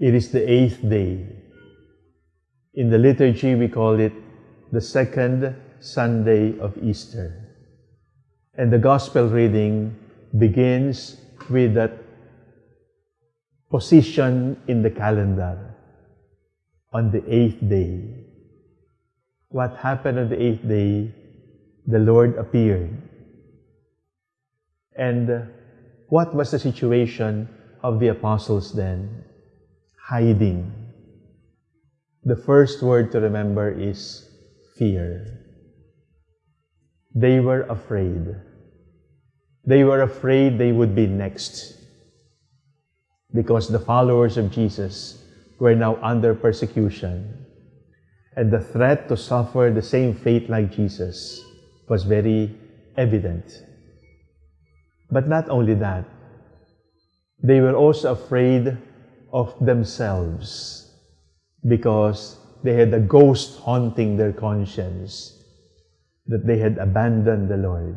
It is the eighth day. In the liturgy, we call it the second Sunday of Easter. And the Gospel reading begins with that position in the calendar on the eighth day. What happened on the eighth day? The Lord appeared. And what was the situation of the apostles then? Hiding. The first word to remember is fear. They were afraid. They were afraid they would be next because the followers of Jesus were now under persecution. And the threat to suffer the same fate like Jesus was very evident. But not only that, they were also afraid of themselves because they had a ghost haunting their conscience that they had abandoned the Lord.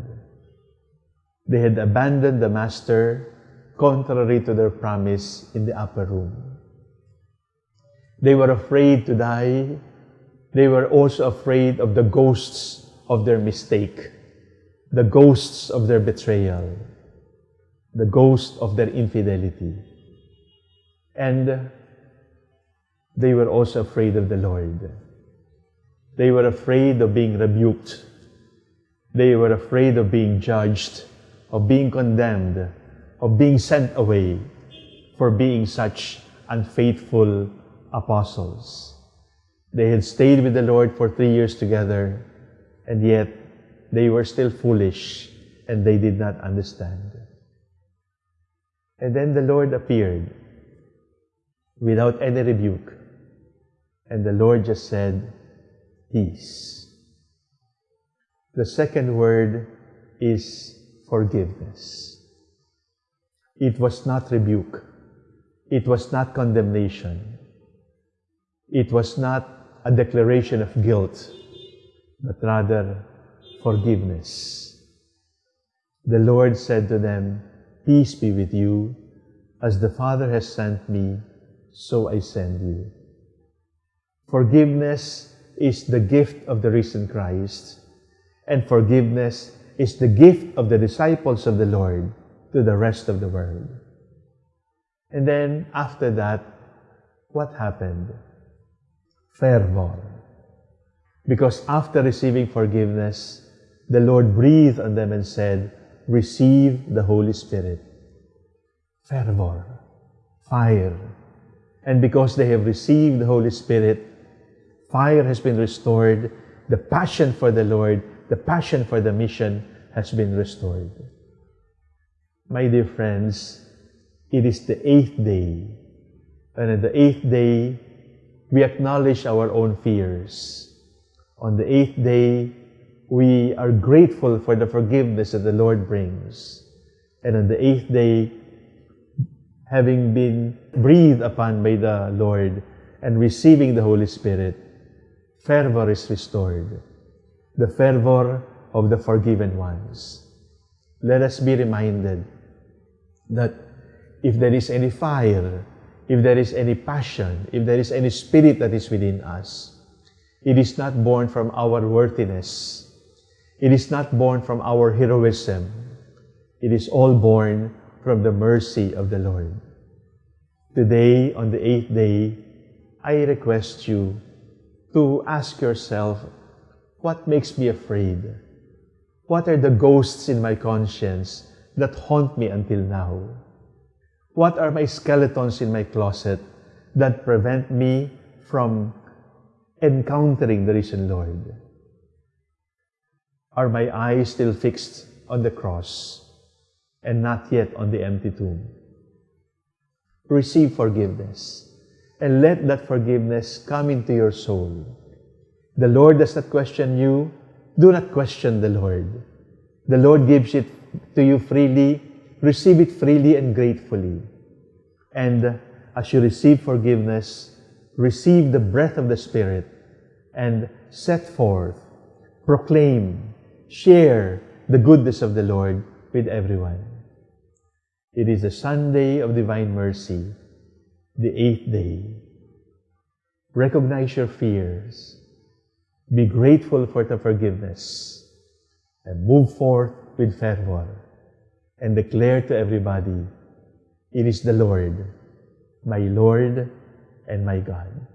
They had abandoned the Master contrary to their promise in the upper room. They were afraid to die. They were also afraid of the ghosts of their mistake, the ghosts of their betrayal, the ghost of their infidelity. And they were also afraid of the Lord. They were afraid of being rebuked. They were afraid of being judged, of being condemned, of being sent away for being such unfaithful apostles. They had stayed with the Lord for three years together, and yet they were still foolish and they did not understand. And then the Lord appeared without any rebuke. And the Lord just said, Peace. The second word is forgiveness. It was not rebuke. It was not condemnation. It was not a declaration of guilt, but rather forgiveness. The Lord said to them, Peace be with you. As the Father has sent me, so I send you. Forgiveness is the gift of the risen Christ, and forgiveness is the gift of the disciples of the Lord to the rest of the world. And then after that, what happened? Fervor. Because after receiving forgiveness, the Lord breathed on them and said, Receive the Holy Spirit. Fervor, fire. And because they have received the Holy Spirit, fire has been restored, the passion for the Lord, the passion for the mission has been restored. My dear friends, it is the eighth day, and on the eighth day, we acknowledge our own fears. On the eighth day, we are grateful for the forgiveness that the Lord brings. And on the eighth day, having been breathed upon by the Lord and receiving the Holy Spirit, fervor is restored. The fervor of the forgiven ones. Let us be reminded that if there is any fire, if there is any passion, if there is any spirit that is within us, it is not born from our worthiness. It is not born from our heroism. It is all born from the mercy of the Lord. Today, on the eighth day, I request you to ask yourself, what makes me afraid? What are the ghosts in my conscience that haunt me until now? What are my skeletons in my closet that prevent me from encountering the risen Lord? Are my eyes still fixed on the cross and not yet on the empty tomb? Receive forgiveness and let that forgiveness come into your soul. The Lord does not question you. Do not question the Lord. The Lord gives it to you freely. Receive it freely and gratefully. And as you receive forgiveness, receive the breath of the Spirit and set forth, proclaim, share the goodness of the Lord with everyone. It is the Sunday of Divine Mercy. the eighth day. Recognize your fears. Be grateful for the forgiveness. And move forth with fervor. And declare to everybody, It is the Lord, my Lord and my God.